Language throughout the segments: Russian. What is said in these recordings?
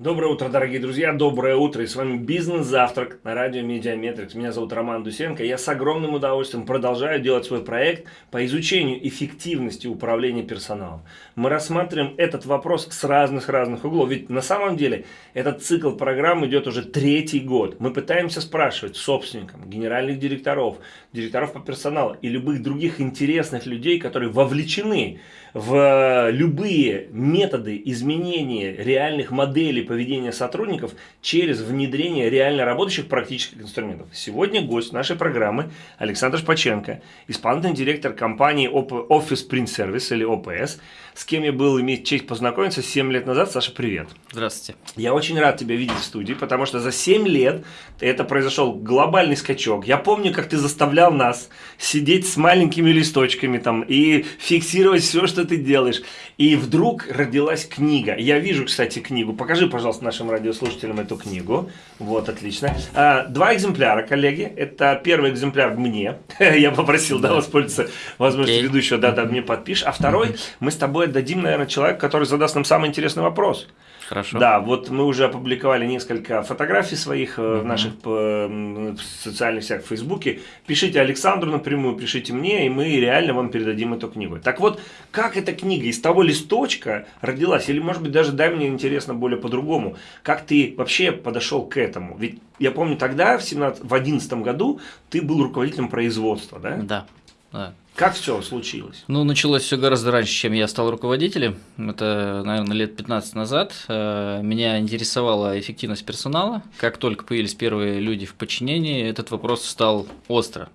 Доброе утро, дорогие друзья, доброе утро, и с вами Бизнес-завтрак на радио Медиаметрикс. Меня зовут Роман Дусенко, я с огромным удовольствием продолжаю делать свой проект по изучению эффективности управления персоналом. Мы рассматриваем этот вопрос с разных-разных углов, ведь на самом деле этот цикл программ идет уже третий год. Мы пытаемся спрашивать собственникам, генеральных директоров, директоров по персоналу и любых других интересных людей, которые вовлечены в любые методы изменения реальных моделей поведения сотрудников через внедрение реально работающих практических инструментов. Сегодня гость нашей программы Александр Шпаченко, исполнительный директор компании Office Print Service или OPS, с кем я был иметь честь познакомиться 7 лет назад. Саша, привет. Здравствуйте. Я очень рад тебя видеть в студии, потому что за 7 лет это произошел глобальный скачок. Я помню, как ты заставлял нас сидеть с маленькими листочками там и фиксировать все, что ты делаешь. И вдруг родилась книга. Я вижу, кстати, книгу. Покажи, пожалуйста, нашим радиослушателям эту книгу. Вот, отлично. А, два экземпляра, коллеги. Это первый экземпляр мне. Я попросил, да, воспользоваться возможностью ведущего, да, да, мне подпишешь. А второй мы с тобой отдадим, наверное, человеку, который задаст нам самый интересный вопрос. Хорошо. Да, вот мы уже опубликовали несколько фотографий своих в наших в социальных сетях в Фейсбуке. Пишите Александру напрямую, пишите мне, и мы реально вам передадим эту книгу. Так вот, как эта книга из того листочка родилась? Или, может быть, даже дай мне интересно более по-другому. Как ты вообще подошел к этому? Ведь я помню тогда, в 2011 году, ты был руководителем производства, да? Да. Да. Как все случилось? Ну, началось все гораздо раньше, чем я стал руководителем. Это, наверное, лет 15 назад. Э, меня интересовала эффективность персонала. Как только появились первые люди в подчинении, этот вопрос стал остро.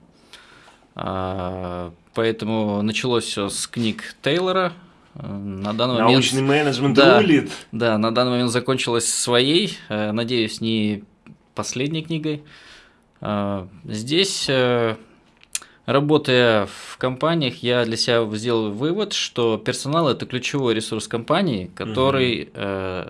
А, поэтому началось все с книг Тейлора. Э, на данный момент... Научный менеджмент да, рулит. Да, на данный момент закончилось своей, э, надеюсь, не последней книгой. Здесь Работая в компаниях, я для себя сделал вывод, что персонал это ключевой ресурс компании, который угу. э,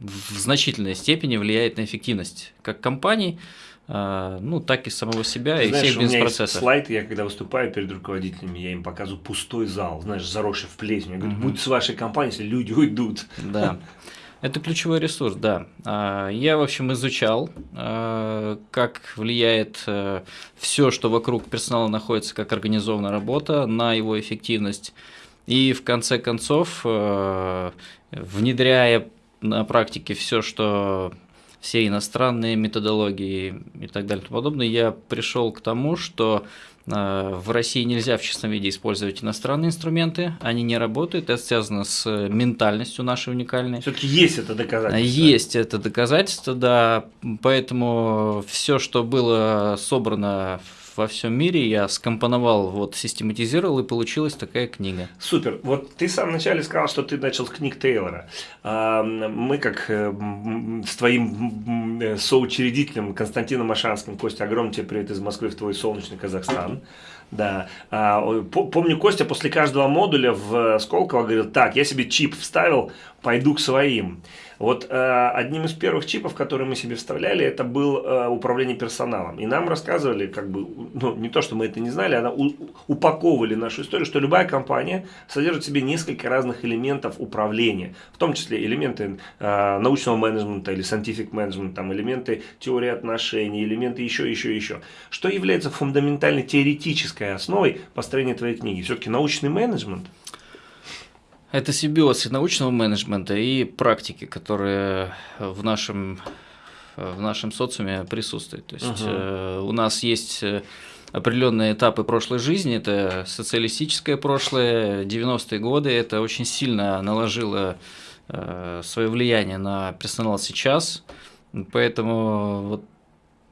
в значительной степени влияет на эффективность как компании, э, ну, так и самого себя Ты и знаешь, всех бизнес-процессов. слайд, я когда выступаю перед руководителями, я им показываю пустой зал, знаешь, заросший в плесень. Я говорю, угу. будь с вашей компанией, если люди уйдут. Да. Это ключевой ресурс, да. А, я, в общем, изучал, а, как влияет э, все, что вокруг персонала находится, как организована работа на его эффективность. И в конце концов, э, внедряя на практике все, что все иностранные методологии и так далее и тому подобное, я пришел к тому, что Э, в России нельзя в чистом виде использовать иностранные инструменты, они не работают, это связано с ментальностью нашей уникальной. Все-таки есть это доказательство. Есть это доказательство, да, поэтому все, что было собрано во всем мире, я скомпоновал, вот систематизировал, и получилась такая книга. Супер. Вот ты в самом начале сказал, что ты начал с книг Тейлора. А, мы, как э, с твоим э, соучредителем Константином Машанским, Костя, огромный тебе привет из Москвы в твой солнечный Казахстан. Да. А, помню, Костя после каждого модуля в Сколково говорил, так, я себе чип вставил, пойду к своим. Вот э, одним из первых чипов, которые мы себе вставляли, это был э, управление персоналом. И нам рассказывали, как бы, ну, не то, что мы это не знали, а у, упаковывали нашу историю, что любая компания содержит в себе несколько разных элементов управления, в том числе элементы э, научного менеджмента или scientific management, там, элементы теории отношений, элементы еще, еще, еще. Что является фундаментальной теоретической основой построения твоей книги? Все-таки научный менеджмент – это симбиоз и научного менеджмента, и практики, которые в нашем, в нашем социуме присутствуют. То есть угу. э, у нас есть э, определенные этапы прошлой жизни, это социалистическое прошлое, 90-е годы, это очень сильно наложило э, свое влияние на персонал сейчас, поэтому вот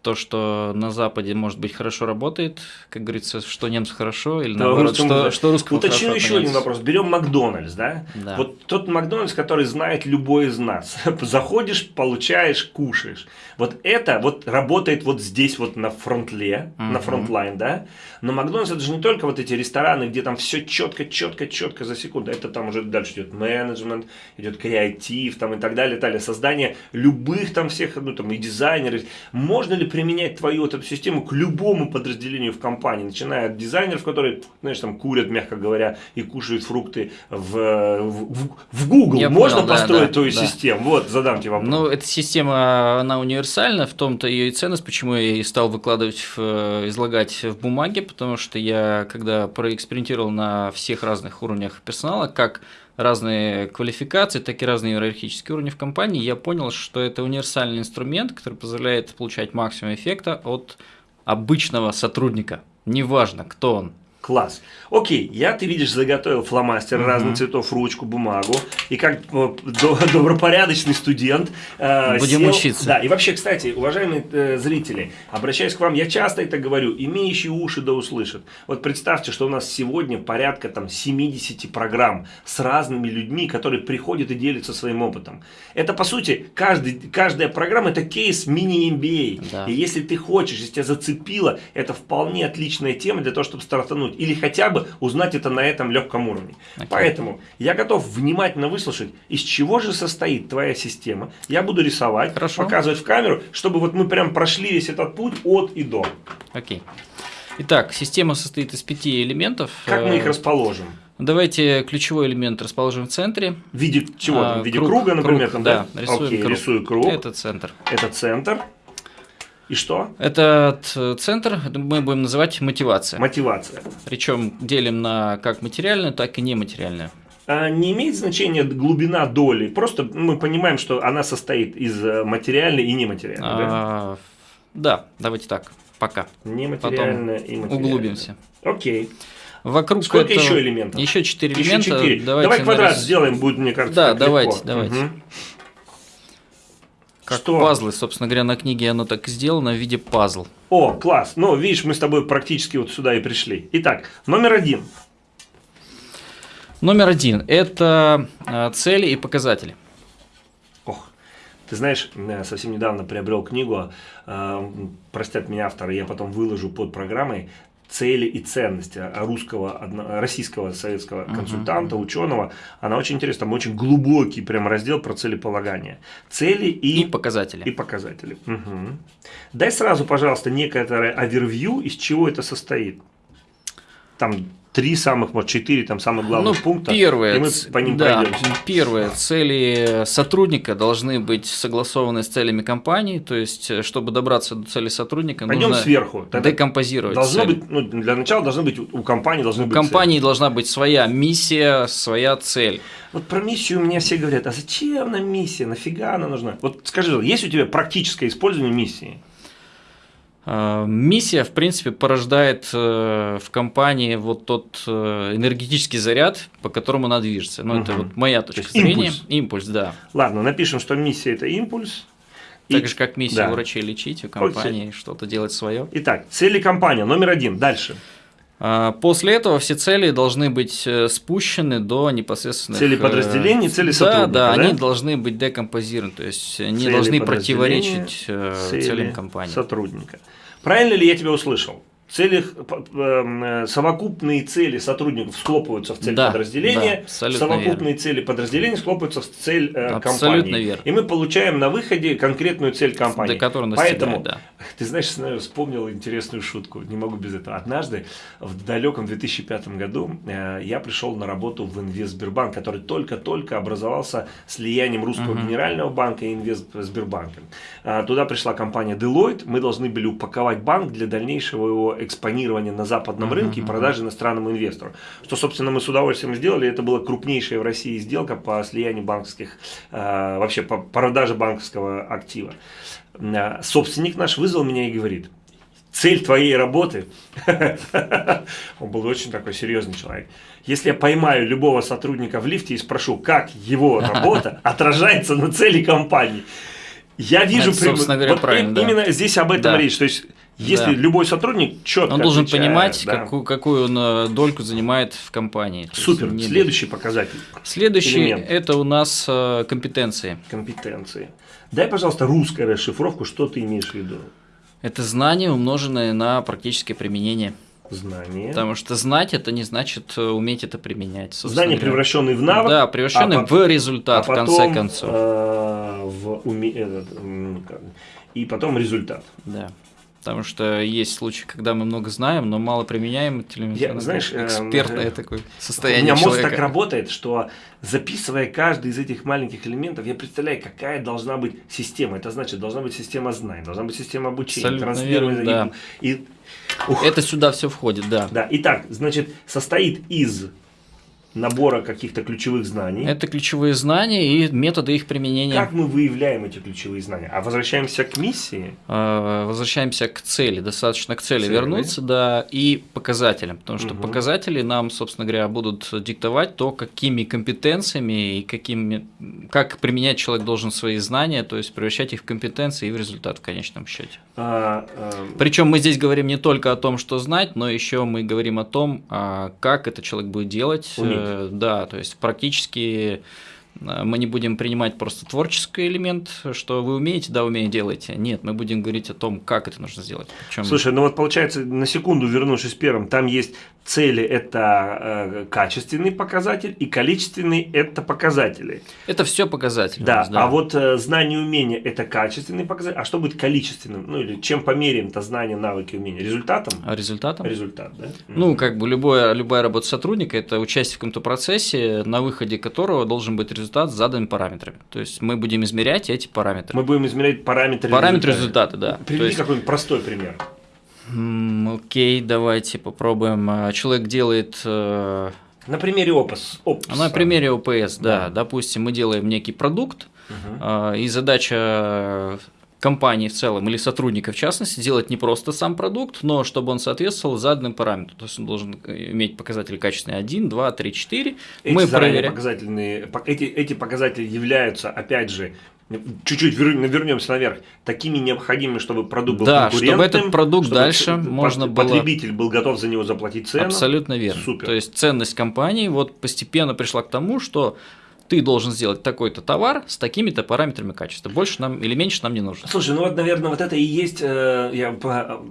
то, что на Западе, может быть, хорошо работает, как говорится, что немцу хорошо, или да, наоборот, русскому, что, что русскому Уточню еще один вопрос. Берем Макдональдс, да? да? Вот тот Макдональдс, который знает любой из нас. Заходишь, получаешь, кушаешь. Вот это вот работает вот здесь вот на front line, угу. на frontline, да? Но Макдональдс это же не только вот эти рестораны, где там все четко, четко, четко за секунду. Это там уже дальше идет менеджмент, идет креатив там и так далее, далее. Создание любых там всех, ну там и дизайнеры. Можно ли применять твою вот эту систему к любому подразделению в компании, начиная от дизайнеров, которые, знаешь, там курят, мягко говоря, и кушают фрукты в, в, в Google. Я Можно понял, да, построить да, твою да. систему? Вот, задам тебе вопрос. Ну, эта система, она универсальна, в том-то ее и ценность, почему я и стал выкладывать, в, э, излагать в бумаге, потому что я, когда проэкспериментировал на всех разных уровнях персонала, как разные квалификации, так и разные иерархические уровни в компании, я понял, что это универсальный инструмент, который позволяет получать максимум эффекта от обычного сотрудника. Неважно, кто он. Класс. Окей, я, ты видишь, заготовил фломастер разных цветов, ручку, бумагу. И как э, до- добропорядочный студент э, Будем сел- учиться. Да, и вообще, кстати, уважаемые э, зрители, обращаюсь к вам, я часто это говорю, имеющие уши да услышат. Вот представьте, что у нас сегодня порядка там 70 программ с разными людьми, которые приходят и делятся своим опытом. Это, по сути, каждый, каждая программа – это кейс мини-MBA. Да. И если ты хочешь, если тебя зацепило, это вполне отличная тема для того, чтобы стартануть. Или хотя бы узнать это на этом легком уровне. Окей. Поэтому я готов внимательно выслушать, из чего же состоит твоя система. Я буду рисовать, Хорошо. показывать в камеру, чтобы вот мы прям прошли весь этот путь от и до. Окей. Итак, система состоит из пяти элементов. Как мы их Э, расположим? Давайте ключевой элемент расположим в центре. В виде чего? А? В виде круг, круга, например? круг, там, да, да? рисуем Окей, круг. рисую круг. Это центр. Это центр. И что? Этот э, центр мы будем называть мотивация. Мотивация. Причем делим на как материальную, так и нематериальную. А, Не имеет значения глубина доли. Просто мы понимаем, что она состоит из э, материальной и нематериальной. да? А, да, давайте так, пока. Нематериальная и материальная. Углубимся. Окей. Вокруг Сколько этого- еще элементов? Еще четыре Еще элемента. четыре. Давайте Давай квадрат нарис- сделаем, будет, мне кажется, Да, давайте, легко. давайте. Мгм. Как Что? пазлы, собственно говоря, на книге оно так сделано в виде пазл. О, класс. Ну, видишь, мы с тобой практически вот сюда и пришли. Итак, номер один. Номер один – это э, цели и показатели. Ох, ты знаешь, я совсем недавно приобрел книгу, э, простят меня авторы, я потом выложу под программой цели и ценности русского, российского советского консультанта, ученого. Она очень интересна, там очень глубокий прям раздел про целеполагание. Цели и, И показатели. и показатели. Мгм. Дай сразу, пожалуйста, некоторое овервью, из чего это состоит. Там три самых, может, четыре там самых главных ну, пункта. первое, и мы по ним да, пройдемся. первое, цели сотрудника должны быть согласованы с целями компании, то есть, э, чтобы добраться до цели сотрудника, Пойдем нужно сверху. Тогда декомпозировать Должно цели. быть, ну, для начала должны быть, у компании должны У быть компании должна быть своя миссия, своя цель. цели. Вот про миссию у меня все говорят, а зачем нам миссия, нафига она нужна? Вот скажи, есть у тебя практическое использование миссии? Э, Миссия, в принципе, порождает э, в компании вот тот э, энергетический заряд, по которому она движется. Ну, это Мгм. вот моя точка есть зрения. импульс. Импульс, да. Ладно, напишем, что миссия это импульс. И- Так же, как миссия да. врачей лечить, у компании что-то делать свое. Итак, цели компании, номер один, дальше. А, После этого все цели должны быть э, спущены до непосредственных... Цели э, подразделений, цели да, сотрудника, Да, да? они должны быть декомпозированы, то есть Цели должны противоречить э, целям компании. сотрудника. Правильно ли я тебя услышал? П- п- э, совокупные цели сотрудников схлопываются в цель Да, подразделения, да, совокупные цели подразделения схлопываются в цель э, Абсолютно компании. верно. И мы получаем на выходе конкретную цель компании. До которой Поэтому, достигает, ты знаешь, вспомнил интересную шутку, не могу без этого. Однажды, в далеком 2005 году, э, я пришел на работу в Инвестсбербанк, который только-только образовался слиянием Русского Генерального банка и Инвестсбербанка. Туда пришла компания Deloitte, мы должны были упаковать банк для дальнейшего его экспонирования на западном рынке и продажи иностранному инвестору. Что, собственно, мы с удовольствием сделали. Это была крупнейшая в России сделка по слиянию банковских, э, вообще по продаже банковского актива. Э, Собственник наш вызвал меня и говорит, цель твоей работы, он был очень такой серьезный человек, если я поймаю любого сотрудника в лифте и спрошу, как его работа отражается на цели компании, я вижу... Это, собственно говоря, вот правильно, да. именно здесь об этом Да. речь. То есть, если Да. любой сотрудник четко Он должен отвечает, понимать, да. какую, какую он э, дольку занимает в компании. Есть Супер. не- Следующий показатель. Следующий элемент. это у нас э, компетенции. Компетенции. Дай, пожалуйста, русскую расшифровку, что ты имеешь в виду. Это знания, умноженные на практическое применение. Знание. Потому что знать это не значит э, уметь это применять. говоря. превращенные в навык. Да, превращенные а в результат, а в конце потом, концов. э, в уме- И потом результат. Да. Потому что есть случаи, когда мы много знаем, но мало применяем. Я, знаешь, экспертное э, такое состояние У меня человека. мозг так работает, что записывая каждый из этих маленьких элементов, я представляю, какая должна быть система. Это значит, должна быть система знаний, должна быть система обучения, трансфера. да. и, Ух. Это сюда все входит, да. Да, итак, значит, состоит из набора каких-то ключевых знаний. Это ключевые знания и методы их применения. Как мы выявляем эти ключевые знания? А возвращаемся к миссии? А, возвращаемся к цели. Достаточно к цели, цели вернуться, да, и показателям. Потому что угу. показатели нам, собственно говоря, будут диктовать то, какими компетенциями и какими, как применять человек должен свои знания, то есть превращать их в компетенции и в результат в конечном счете. А, а... Причем мы здесь говорим не только о том, что знать, но еще мы говорим о том, а, как это человек будет делать. Уметь Э, да, то есть практически э, мы не будем принимать просто творческий элемент, что вы умеете, да, умеете, делаете. Нет, мы будем говорить о том, как это нужно сделать. Причем... Слушай, ну вот получается, на секунду вернувшись первым, там есть цели – это э, качественный показатель, и количественный – это показатели. Это все показатели. Да, да. а вот э, знание и умение – это качественный показатель. А что будет количественным? Ну, или чем померяем-то знание, навыки, умения? Результатом? А результатом? Результат, да? Ну, как бы любое, любая работа сотрудника – это участие в каком-то процессе, на выходе которого должен быть результат с заданными параметрами. То есть мы будем измерять эти параметры. Мы будем измерять параметры Параметры результата, да. Приведи есть... какой-нибудь простой пример. Окей, давайте попробуем. А, человек делает... Э, на примере ОПС. ОПС на примере ОПС, да. да. Допустим, мы делаем некий продукт, угу. и задача компании в целом или сотрудника в частности сделать не просто сам продукт, но чтобы он соответствовал заданным параметрам. То есть он должен иметь показатели качественные 1, 2, 3, 4. Эти мы проверяем. Показательные, эти, эти показатели являются, опять же, чуть-чуть вернемся наверх, такими необходимыми, чтобы продукт был да, чтобы этот продукт чтобы дальше можно было... Потребитель был готов за него заплатить цену. Абсолютно верно. Супер. То есть ценность компании вот постепенно пришла к тому, что ты должен сделать такой-то товар с такими-то параметрами качества. Больше нам или меньше нам не нужно. Слушай, ну вот, наверное, вот это и есть, э, я,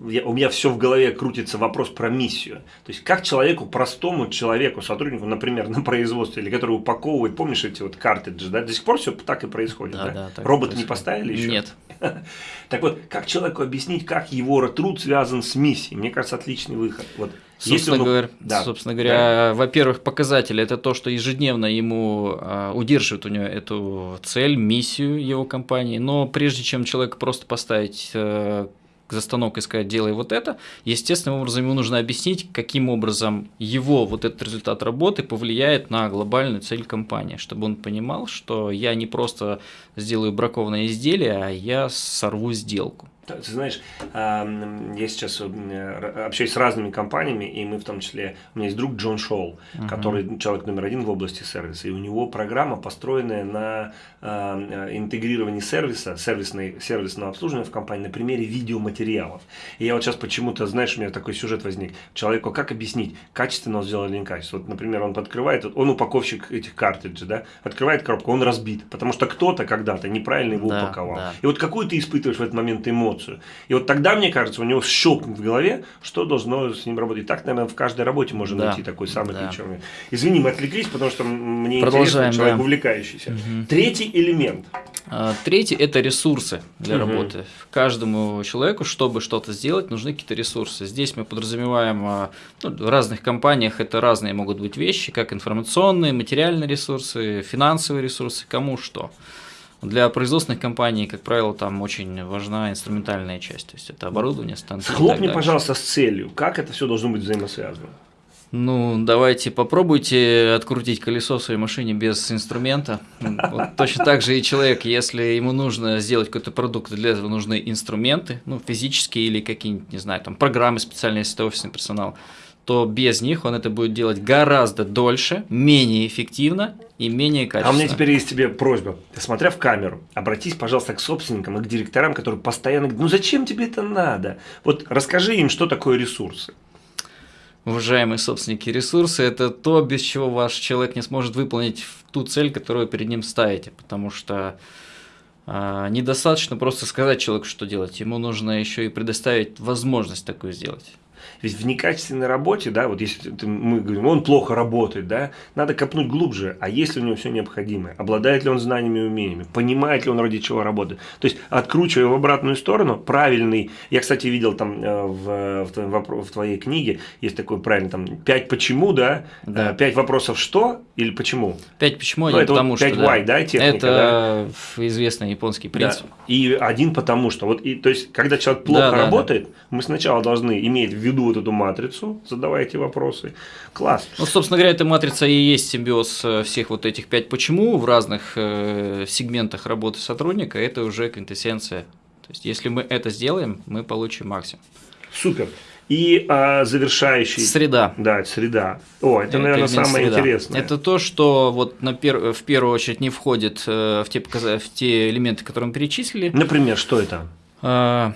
я, у меня все в голове крутится вопрос про миссию. То есть, как человеку, простому человеку, сотруднику, например, на производстве, или который упаковывает, помнишь эти вот картриджи, да, до сих пор все так и происходит, да? да? да Роботы не поставили еще? Нет. Так вот, как человеку объяснить, как его труд связан с миссией? Мне кажется, отличный выход. Вот Собственно, он... говоря, да. собственно говоря, да. во-первых, показатели это то, что ежедневно ему э, удерживает у него эту цель, миссию его компании. Но прежде чем человек просто поставить э, за станок и сказать, делай вот это, естественным образом ему нужно объяснить, каким образом его вот этот результат работы повлияет на глобальную цель компании, чтобы он понимал, что я не просто сделаю бракованное изделие, а я сорву сделку. Ты знаешь, я сейчас э, общаюсь с разными компаниями, и мы в том числе, у меня есть друг Джон Шоу, uh-huh. который человек номер один в области сервиса, и у него программа, построенная на э, интегрировании сервиса, сервисной, сервисного обслуживания в компании на примере видеоматериалов. И я вот сейчас почему-то, знаешь, у меня такой сюжет возник. Человеку как объяснить, качественно он сделал или некачественно? Вот, например, он открывает, он упаковщик этих картриджей, да, открывает коробку, он разбит, потому что кто-то когда-то неправильно его да, упаковал. Да. И вот какую ты испытываешь в этот момент эмоцию? Эмоцию. И вот тогда, мне кажется, у него щелкнет в голове, что должно с ним работать. Так, наверное, в каждой работе можно да. найти такой самый да. ключевой. Извини, мы отвлеклись, потому что мне интересно, человек да. увлекающийся. Угу. Третий элемент. А, третий – это ресурсы для угу. работы. Каждому человеку, чтобы что-то сделать, нужны какие-то ресурсы. Здесь мы подразумеваем, а, ну, в разных компаниях это разные могут быть вещи, как информационные, материальные ресурсы, финансовые ресурсы, кому что. Для производственных компаний, как правило, там очень важна инструментальная часть, то есть это оборудование, станции. Схлопни, пожалуйста, с целью. Как это все должно быть взаимосвязано? Ну, давайте попробуйте открутить колесо в своей машине без инструмента. Вот точно так же и человек, если ему нужно сделать какой-то продукт, для этого нужны инструменты, ну, физические или какие-нибудь, не знаю, там, программы специальные, если это офисный персонал то без них он это будет делать гораздо дольше, менее эффективно и менее качественно. А у меня теперь есть тебе просьба. Смотря в камеру, обратись, пожалуйста, к собственникам и к директорам, которые постоянно говорят, ну зачем тебе это надо? Вот расскажи им, что такое ресурсы. Уважаемые собственники, ресурсы – это то, без чего ваш человек не сможет выполнить ту цель, которую перед ним ставите, потому что э, недостаточно просто сказать человеку, что делать, ему нужно еще и предоставить возможность такую сделать. Ведь в некачественной работе, да, вот если ты, мы говорим, он плохо работает, да, надо копнуть глубже, а есть ли у него все необходимое, обладает ли он знаниями и умениями, понимает ли он ради чего работает. То есть, откручивая в обратную сторону, правильный, я, кстати, видел там э, в, в, твоем, в твоей книге, есть такой правильный, там, пять почему, да, Да. Э, пять вопросов что или почему. Пять почему, Ну, один это вот потому пять что. why, да, техника, это известный японский принцип. Да. И один потому что. Вот, и, то есть, когда человек плохо Да, да, работает, мы сначала должны иметь в виду вот эту матрицу, задавая эти вопросы. Класс. Ну, собственно говоря, эта матрица и есть симбиоз э, всех вот этих пять почему в разных э, сегментах работы сотрудника. Это уже квинтэссенция. То есть, если мы это сделаем, мы получим максимум. Супер. И а, завершающий. Среда. Да, среда. О, это, наверное, элемент самое среда. интересное. Это то, что вот на пер... в первую очередь не входит э, в те, показа- в те элементы, которые мы перечислили. Например, что это? А,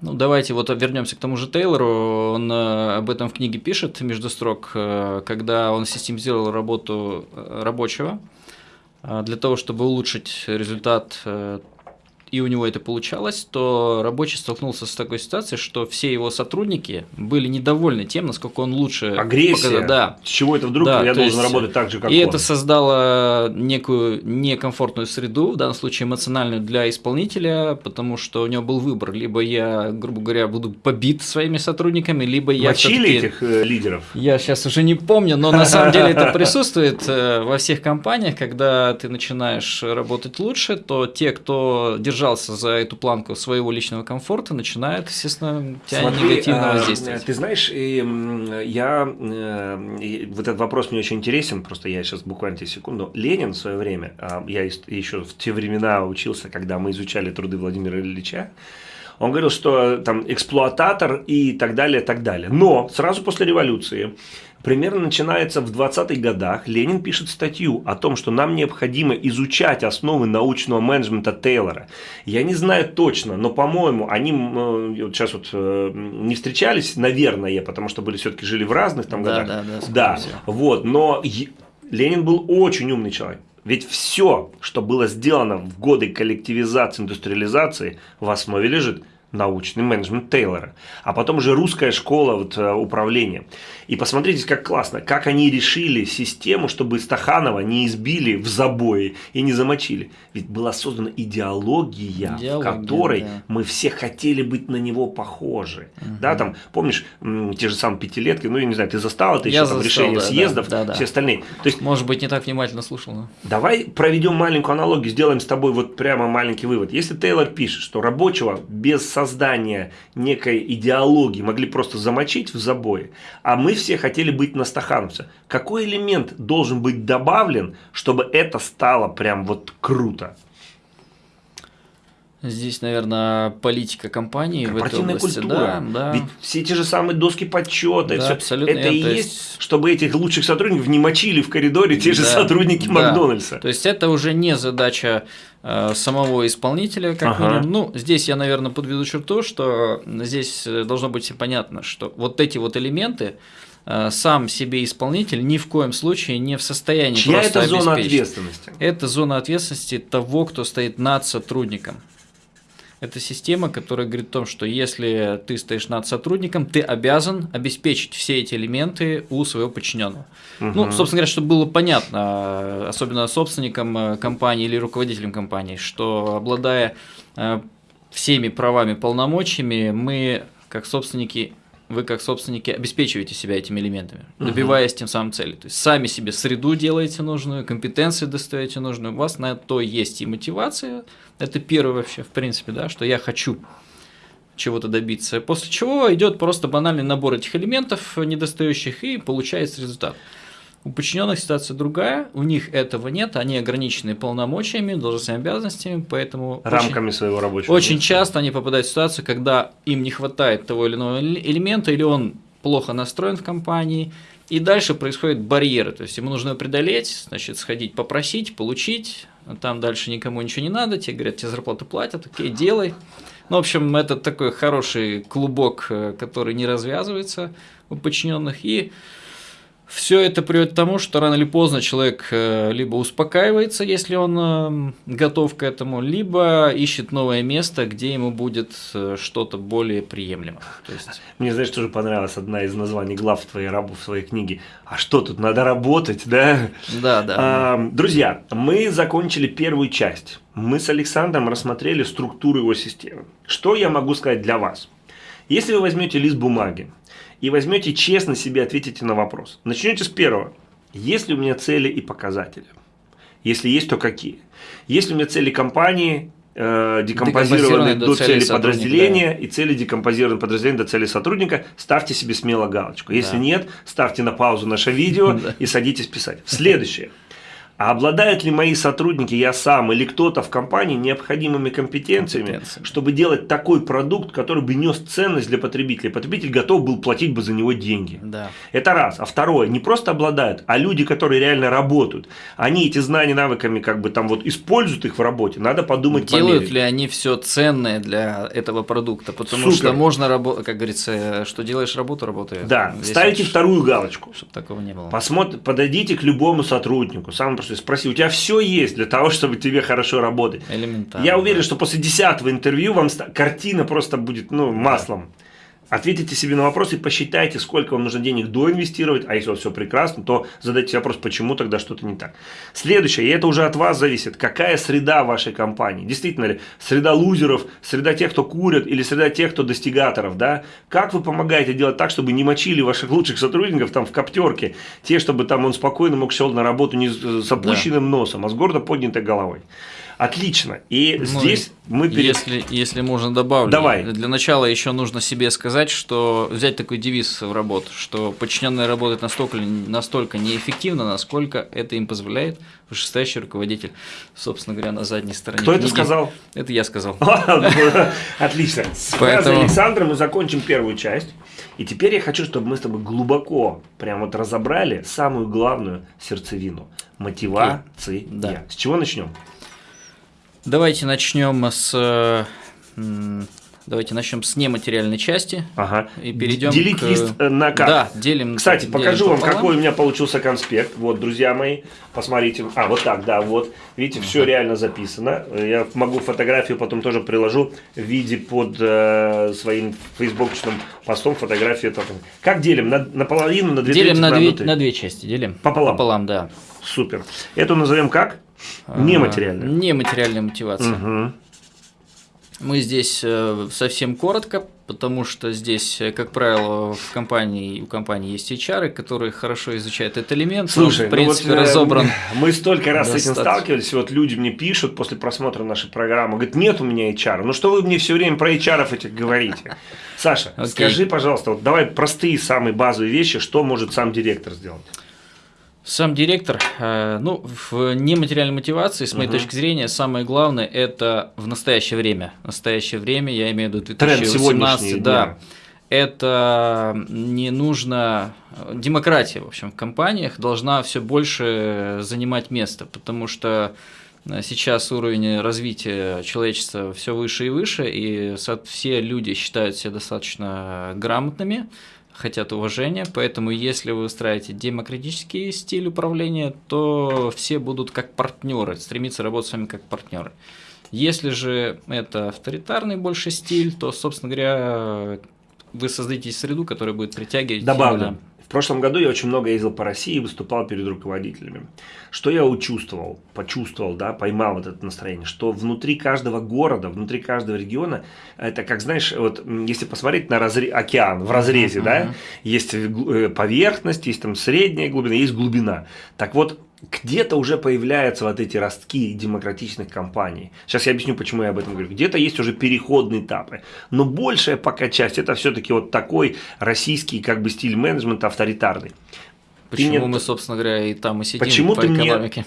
Ну, давайте вот вернемся к тому же Тейлору. Он э, об этом в книге пишет между строк, э, когда он систематизировал работу э, рабочего для того, чтобы улучшить результат и у него это получалось, то рабочий столкнулся с такой ситуацией, что все его сотрудники были недовольны тем, насколько он лучше Агрессия. показал- Да, С чего это вдруг Да, я должен есть, работать так же, как и он? это создало некую некомфортную среду, в данном случае эмоциональную для исполнителя, потому что у него был выбор. Либо я, грубо говоря, буду побит своими сотрудниками, либо я Мочили этих э, лидеров? Я сейчас уже не помню, но на самом деле это присутствует э, во всех компаниях, когда ты начинаешь работать лучше, то те, кто держался за эту планку своего личного комфорта, начинают, естественно, тебя Смотри, негативно а, воздействовать. Ты знаешь, я э, вот этот вопрос мне очень интересен, просто я сейчас буквально тебе секунду. Ленин в свое время, а, я еще в те времена учился, когда мы изучали труды Владимира Ильича, он говорил, что там эксплуататор и так далее, так далее. Но сразу после революции, примерно начинается в 20-х годах, Ленин пишет статью о том, что нам необходимо изучать основы научного менеджмента Тейлора. Я не знаю точно, но, по-моему, они э, вот сейчас вот э, не встречались, наверное, потому что были все-таки жили в разных там Да, годах. да, да, да. Вот, но Ленин был очень умный человек. Ведь все, что было сделано в годы коллективизации, индустриализации, в основе лежит научный менеджмент Тейлора, а потом уже русская школа вот, э, управления. И посмотрите, как классно, как они решили систему, чтобы Стаханова не избили в забое и не замочили. Ведь была создана идеология, в Идеология, которой да. мы все хотели быть на него похожи. Да, там, помнишь, те же самые пятилетки, ну, я не знаю, ты застал это Я еще, там, застал, решение да, съездов, да, да. все остальные. То есть Может быть, не так внимательно слушал, но... Давай проведем маленькую аналогию, сделаем с тобой вот прямо маленький вывод. Если Тейлор пишет, что рабочего без создания некой идеологии могли просто замочить в забое, а мы все хотели быть на стахановце, какой элемент должен быть добавлен, чтобы это стало прям вот круто? Здесь, наверное, политика компании в этой Корпоративная области. культура. Да, да. Ведь все те же самые доски подсчета, Да, абсолютно это и верно. То есть, есть- чтобы этих лучших сотрудников не мочили в коридоре те же Да, сотрудники да. Макдональдса. То есть это уже не задача э, самого исполнителя, как Ага. минимум. Ну, здесь я, наверное, подведу черту, что здесь э, должно быть понятно, что вот эти вот элементы сам себе исполнитель ни в коем случае не в состоянии Чья просто это зона обеспечить. ответственности? Это зона ответственности того, кто стоит над сотрудником. Это система, которая говорит о том, что если ты стоишь над сотрудником, ты обязан обеспечить все эти элементы у своего подчиненного. Ну, Мгм. собственно говоря, чтобы было понятно, э, особенно собственникам э, компании или руководителям компании, что обладая э, всеми правами, полномочиями, мы, как собственники, вы как собственники обеспечиваете себя этими элементами, добиваясь тем самым цели. То есть сами себе среду делаете нужную, компетенции достаете нужную, у вас на то есть и мотивация. Это первое вообще, в принципе, да, что я хочу чего-то добиться. После чего идет просто банальный набор этих элементов недостающих и получается результат. У подчиненных ситуация другая, у них этого нет, они ограничены полномочиями, должностными обязанностями, поэтому очень- Рамками своего рабочего очень места. часто они попадают в ситуацию, когда им не хватает того или иного эле- элемента, или он плохо настроен в компании, и дальше происходят барьеры. То есть ему нужно преодолеть, значит, сходить попросить, получить, а там дальше никому ничего не надо, тебе говорят, тебе зарплату платят, окей, делай. Ну, в общем, это такой хороший клубок, э, который не развязывается у подчиненных. И Все это приводит к тому, что рано или поздно человек э, либо успокаивается, если он э, готов к этому, либо ищет новое место, где ему будет э, что-то более приемлемо. То есть... Мне, знаешь, тоже понравилась одна из названий глав твоей, в своей книге. А что тут, надо работать, да? Да, да. А, друзья, мы закончили первую часть. Мы с Александром рассмотрели структуру его системы. Что я могу сказать для вас? Если вы возьмете лист бумаги, и возьмете честно себе ответите на вопрос. Начнете с первого. Есть ли у меня цели и показатели? Если есть, то какие? Есть ли у меня цели компании, э, декомпозированные до, до цели подразделения да. и цели декомпозированные подразделения до цели сотрудника, ставьте себе смело галочку. Если да. нет, ставьте на паузу наше видео и садитесь писать. Следующее. А обладают ли мои сотрудники, я сам или кто-то в компании необходимыми компетенциями, компетенциями, чтобы делать такой продукт, который бы нес ценность для потребителя? Потребитель готов был платить бы за него деньги. Да. Это раз. А второе, не просто обладают, а люди, которые реально работают, они эти знания, навыками как бы там вот используют их в работе, надо подумать Делают померить. ли они все ценное для этого продукта? Потому Супер. что можно работать, как говорится, что делаешь работу, работает. Да, Здесь ставите вот, вторую галочку. Чтобы такого не было. Посмотр, подойдите к любому сотруднику, самому что спроси, у тебя все есть для того, чтобы тебе хорошо работать. Элементарно. Я уверен, что после десятого интервью вам картина просто будет ну, маслом. Да. Ответите себе на вопрос и посчитайте, сколько вам нужно денег доинвестировать, а если у вас все прекрасно, то задайте вопрос, почему тогда что-то не так. Следующее, и это уже от вас зависит, какая среда вашей компании. Действительно ли, среда лузеров, среда тех, кто курят, или среда тех, кто достигаторов, да? Как вы помогаете делать так, чтобы не мочили ваших лучших сотрудников там в коптерке, те, чтобы там он спокойно мог шел на работу не с опущенным да. носом, а с гордо поднятой головой. Отлично. И ну, здесь мы перед... если, если можно добавлю. Давай. Для начала еще нужно себе сказать, что взять такой девиз в работу, что подчиненные работают настолько, настолько неэффективно, насколько это им позволяет вышестоящий руководитель, собственно говоря, на задней стороне. Кто книги. это сказал? Это я сказал. Отлично. С Поэтому... Александра мы закончим первую часть. И теперь я хочу, чтобы мы с тобой глубоко прям вот разобрали самую главную сердцевину. Мотивация. Да. С чего начнем? Давайте начнем с Давайте начнем с нематериальной части ага. и перейдем Делить к... лист э, на как? Да, делим. Кстати, делим покажу вам, какой у меня получился конспект. Вот, друзья мои, посмотрите. А, вот так, да, вот. Видите, все реально записано. Я могу фотографию потом тоже приложу в виде под э, своим фейсбукчным постом фотографию. Как делим? На, наполовину, на две Делим на, две, на две части, делим. Пополам? Пополам, да. Супер. Эту назовем как? Нематериальная. Нематериальная мотивация. Угу. Мы здесь э, совсем коротко, потому что здесь, э, как правило, в компании, у компании есть HR, которые хорошо изучают этот элемент. Слушай, он, в принципе, ну вот, разобран. Мы столько раз достаточно. с этим сталкивались, вот люди мне пишут после просмотра нашей программы, говорят, нет у меня HR. Ну что вы мне все время про HR этих говорите? Саша, okay. скажи, пожалуйста, вот давай простые самые базовые вещи, что может сам директор сделать? Сам директор, э, ну, в нематериальной мотивации, с моей угу. точки зрения, самое главное – это в настоящее время. В настоящее время, я имею в виду 2018, да. Это не нужно… Демократия, в общем, в компаниях должна все больше занимать место, потому что сейчас уровень развития человечества все выше и выше, и все люди считают себя достаточно грамотными, хотят уважения, поэтому если вы устраиваете демократический стиль управления, то все будут как партнеры, стремиться работать с вами как партнеры. Если же это авторитарный больше стиль, то, собственно говоря, вы создадите среду, которая будет притягивать. Добавлю. В прошлом году я очень много ездил по России и выступал перед руководителями. Что я учувствовал, почувствовал, да, поймал вот это настроение, что внутри каждого города, внутри каждого региона, это как, знаешь, вот если посмотреть на разре... океан в разрезе, uh-huh. да, есть э, поверхность, есть там средняя глубина, есть глубина. Так вот, где-то уже появляются вот эти ростки демократичных компаний. Сейчас я объясню, почему я об этом говорю. Где-то есть уже переходные этапы. Но большая пока часть это все-таки вот такой российский как бы стиль менеджмента авторитарный. Почему мне... мы, собственно говоря, и там и сидим почему по ты экономике?